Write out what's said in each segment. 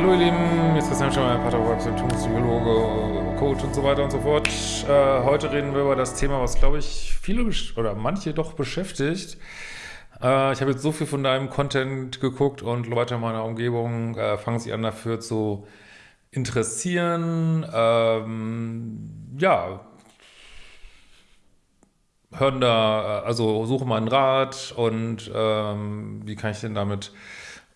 Hallo ihr Lieben, jetzt ist Christian Schemmer, Paartherapeut, Symptompsychologe, Coach und so weiter und so fort. Äh, heute reden wir über das Thema, was glaube ich viele oder manche doch beschäftigt. Äh, ich habe jetzt so viel von deinem Content geguckt und Leute in meiner Umgebung äh, fangen sich an dafür zu interessieren. Ähm, ja, hören da, äh, also suchen mal einen Rat und ähm, wie kann ich denn damit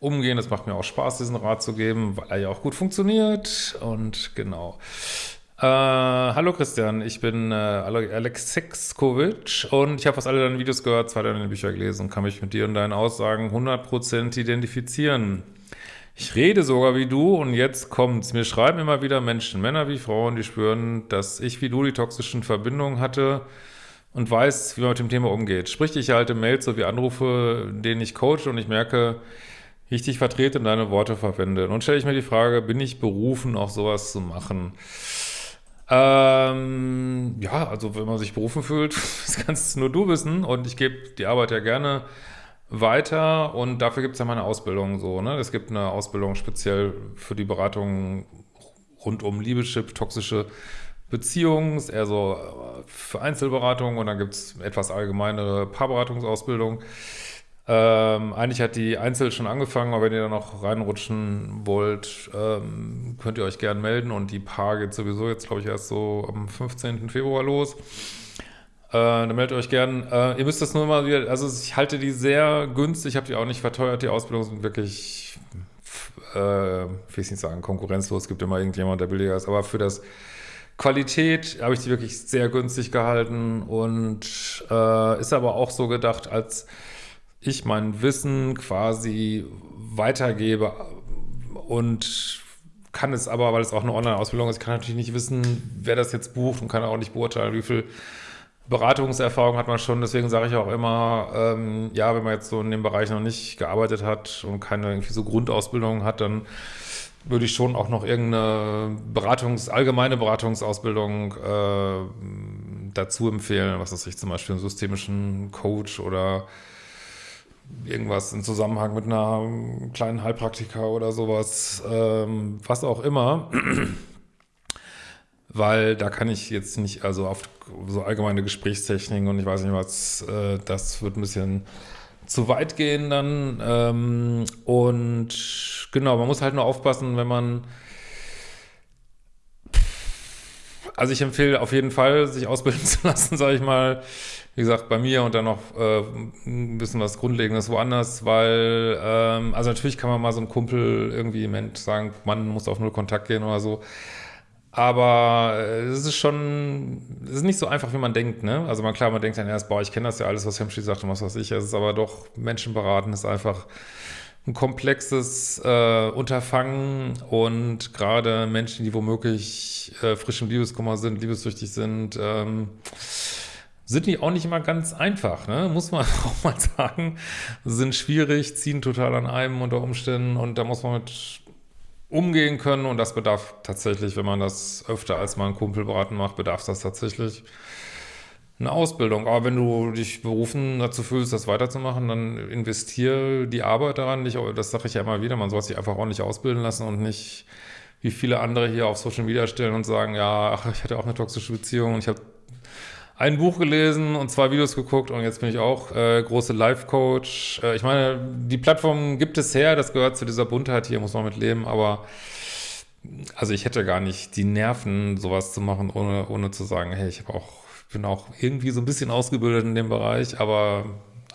umgehen. Es macht mir auch Spaß, diesen Rat zu geben, weil er ja auch gut funktioniert. Und genau. Äh, hallo Christian, ich bin äh, Alex Sexkovic und ich habe fast alle deine Videos gehört, zwei deine Bücher gelesen und kann mich mit dir und deinen Aussagen 100% identifizieren. Ich rede sogar wie du und jetzt kommt's. Mir schreiben immer wieder Menschen, Männer wie Frauen, die spüren, dass ich wie du die toxischen Verbindungen hatte und weiß, wie man mit dem Thema umgeht. Sprich, ich erhalte Mails sowie Anrufe, denen ich coache und ich merke, dich vertrete und deine Worte verwende. Nun stelle ich mir die Frage, bin ich berufen, auch sowas zu machen? Ähm, ja, also wenn man sich berufen fühlt, das kannst nur du wissen und ich gebe die Arbeit ja gerne weiter und dafür gibt es ja meine Ausbildung so, ne? Es gibt eine Ausbildung speziell für die Beratung rund um Liebeschip, toxische Beziehungen, eher so äh, für Einzelberatung und dann gibt es etwas allgemeinere Paarberatungsausbildung. Ähm, eigentlich hat die Einzel schon angefangen, aber wenn ihr da noch reinrutschen wollt, ähm, könnt ihr euch gern melden und die Paar geht sowieso jetzt, glaube ich, erst so am 15. Februar los. Äh, dann meldet euch gern. Äh, ihr müsst das nur mal wieder, also ich halte die sehr günstig, ich habe die auch nicht verteuert, die Ausbildungen sind wirklich, äh, will ich nicht sagen, konkurrenzlos, es gibt immer irgendjemand, der billiger ist, aber für das Qualität habe ich die wirklich sehr günstig gehalten und äh, ist aber auch so gedacht als ich mein Wissen quasi weitergebe und kann es aber, weil es auch eine Online-Ausbildung ist, kann natürlich nicht wissen, wer das jetzt bucht und kann auch nicht beurteilen, wie viel Beratungserfahrung hat man schon. Deswegen sage ich auch immer, ähm, ja, wenn man jetzt so in dem Bereich noch nicht gearbeitet hat und keine irgendwie so Grundausbildung hat, dann würde ich schon auch noch irgendeine Beratungs-, allgemeine Beratungsausbildung äh, dazu empfehlen, was weiß ich, zum Beispiel einen systemischen Coach oder irgendwas im Zusammenhang mit einer kleinen Heilpraktika oder sowas, ähm, was auch immer. Weil da kann ich jetzt nicht, also auf so allgemeine Gesprächstechniken und ich weiß nicht was, äh, das wird ein bisschen zu weit gehen dann. Ähm, und genau, man muss halt nur aufpassen, wenn man also ich empfehle auf jeden Fall, sich ausbilden zu lassen, sage ich mal, wie gesagt, bei mir und dann noch äh, ein bisschen was Grundlegendes woanders, weil, ähm, also natürlich kann man mal so einem Kumpel irgendwie im Moment sagen, man muss auf null Kontakt gehen oder so, aber äh, es ist schon, es ist nicht so einfach, wie man denkt, ne? Also man, klar, man denkt dann erst, boah, ich kenne das ja alles, was Hemschi sagt und was weiß ich, es ist aber doch, Menschen beraten ist einfach ein komplexes äh, Unterfangen und gerade Menschen, die womöglich äh, frisch im Liebeskummer sind, liebessüchtig sind, ähm, sind die auch nicht immer ganz einfach, ne? muss man auch mal sagen. Sind schwierig, ziehen total an einem unter Umständen und da muss man mit umgehen können und das bedarf tatsächlich, wenn man das öfter als mal ein Kumpel beraten macht, bedarf das tatsächlich eine Ausbildung. Aber wenn du dich berufen dazu fühlst, das weiterzumachen, dann investiere die Arbeit daran. Nicht, das sage ich ja immer wieder, man soll sich einfach ordentlich ausbilden lassen und nicht wie viele andere hier auf Social Media stellen und sagen, ja, ach, ich hatte auch eine toxische Beziehung und ich habe ein Buch gelesen und zwei Videos geguckt und jetzt bin ich auch äh, große Life-Coach. Äh, ich meine, die Plattform gibt es her, das gehört zu dieser Buntheit hier, muss man mit leben, aber also ich hätte gar nicht die Nerven, sowas zu machen, ohne, ohne zu sagen, hey, ich habe auch, bin auch irgendwie so ein bisschen ausgebildet in dem Bereich, aber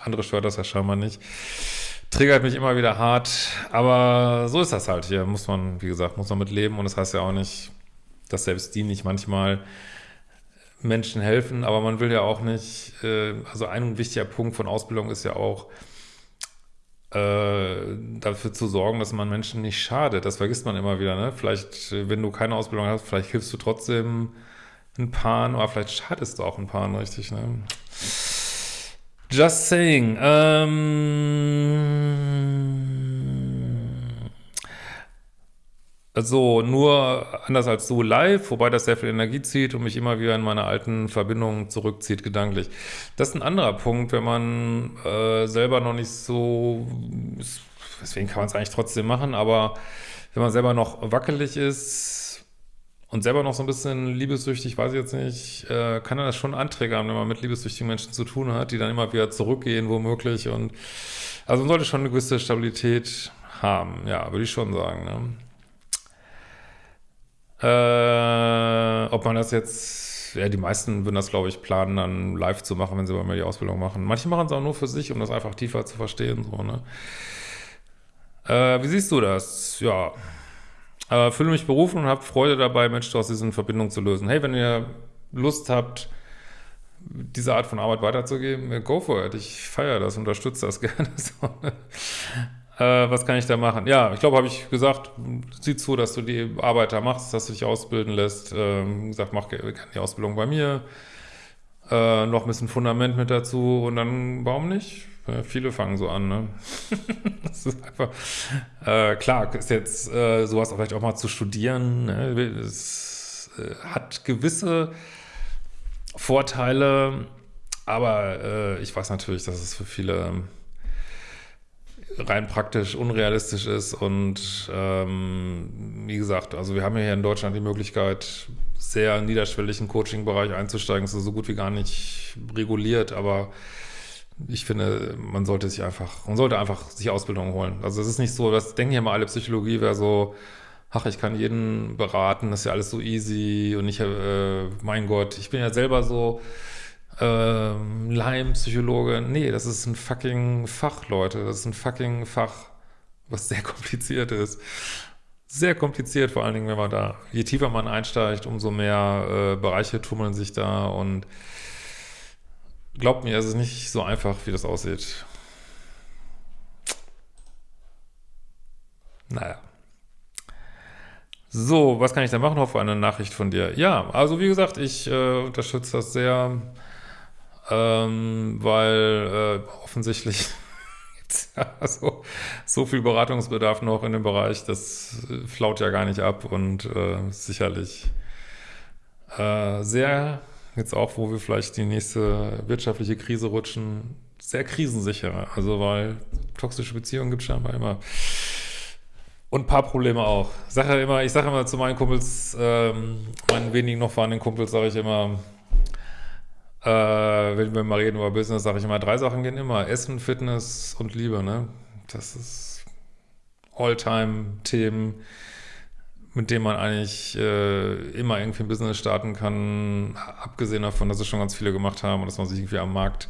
andere stört das ja scheinbar nicht. Triggert mich immer wieder hart, aber so ist das halt hier, muss man, wie gesagt, muss man mit leben und das heißt ja auch nicht, dass selbst die nicht manchmal Menschen helfen, aber man will ja auch nicht, äh, also ein wichtiger Punkt von Ausbildung ist ja auch, äh, dafür zu sorgen, dass man Menschen nicht schadet. Das vergisst man immer wieder, ne? Vielleicht, wenn du keine Ausbildung hast, vielleicht hilfst du trotzdem ein Paar, aber vielleicht schadest du auch ein Paar, richtig, ne? Just saying. Ähm so, nur anders als so live, wobei das sehr viel Energie zieht und mich immer wieder in meine alten Verbindungen zurückzieht, gedanklich. Das ist ein anderer Punkt, wenn man äh, selber noch nicht so, deswegen kann man es eigentlich trotzdem machen, aber wenn man selber noch wackelig ist und selber noch so ein bisschen liebessüchtig, weiß ich jetzt nicht, äh, kann das schon anträgern, wenn man mit liebessüchtigen Menschen zu tun hat, die dann immer wieder zurückgehen, womöglich. Und also man sollte schon eine gewisse Stabilität haben, ja, würde ich schon sagen. Ne? Äh, ob man das jetzt, ja, die meisten würden das, glaube ich, planen, dann live zu machen, wenn sie bei mir die Ausbildung machen. Manche machen es auch nur für sich, um das einfach tiefer zu verstehen, so, ne? Äh, wie siehst du das? Ja, äh, fühle mich berufen und habe Freude dabei, Menschen aus diesen Verbindungen zu lösen. Hey, wenn ihr Lust habt, diese Art von Arbeit weiterzugeben, go for it. Ich feiere das, unterstütze das gerne. so, ne? Äh, was kann ich da machen? Ja, ich glaube, habe ich gesagt, sieh zu, dass du die Arbeit da machst, dass du dich ausbilden lässt. Ähm, gesagt, mach die Ausbildung bei mir. Äh, noch ein bisschen Fundament mit dazu und dann, warum nicht? Ja, viele fangen so an, ne? das ist einfach, äh, klar, ist jetzt äh, sowas auch vielleicht auch mal zu studieren, ne? Es äh, hat gewisse Vorteile, aber äh, ich weiß natürlich, dass es für viele rein praktisch unrealistisch ist und ähm, wie gesagt, also wir haben ja hier in Deutschland die Möglichkeit, sehr niederschwellig in Coaching-Bereich einzusteigen, das ist so gut wie gar nicht reguliert, aber ich finde, man sollte sich einfach, man sollte einfach sich Ausbildung holen. Also es ist nicht so, das denken ja mal alle, Psychologie wäre so, ach, ich kann jeden beraten, das ist ja alles so easy und ich, äh, mein Gott, ich bin ja selber so, ähm, Leim-Psychologe. Nee, das ist ein fucking Fach, Leute. Das ist ein fucking Fach, was sehr kompliziert ist. Sehr kompliziert, vor allen Dingen, wenn man da, je tiefer man einsteigt, umso mehr äh, Bereiche tummeln sich da und glaubt mir, es ist nicht so einfach, wie das aussieht. Naja. So, was kann ich da machen? Hoffe eine Nachricht von dir. Ja, also wie gesagt, ich äh, unterstütze das sehr ähm, weil äh, offensichtlich gibt's ja so, viel Beratungsbedarf noch in dem Bereich, das flaut ja gar nicht ab und äh, sicherlich äh, sehr, jetzt auch, wo wir vielleicht die nächste wirtschaftliche Krise rutschen, sehr krisensicher, also weil toxische Beziehungen gibt es scheinbar immer. Und ein paar Probleme auch. Ich sage immer, ich sage immer zu meinen Kumpels, ähm, meinen wenigen noch vorhandenen Kumpels, sage ich immer, äh, wenn wir mal reden über Business, sage ich immer, drei Sachen gehen immer. Essen, Fitness und Liebe, ne? Das ist All-Time-Themen, mit denen man eigentlich äh, immer irgendwie ein Business starten kann, abgesehen davon, dass es schon ganz viele gemacht haben und dass man sich irgendwie am Markt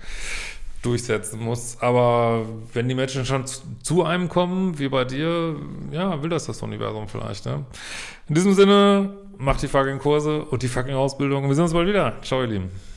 durchsetzen muss. Aber wenn die Menschen schon zu, zu einem kommen, wie bei dir, ja, will das das Universum vielleicht, ne? In diesem Sinne, macht die fucking Kurse und die fucking Ausbildung. Wir sehen uns bald wieder. Ciao, ihr Lieben.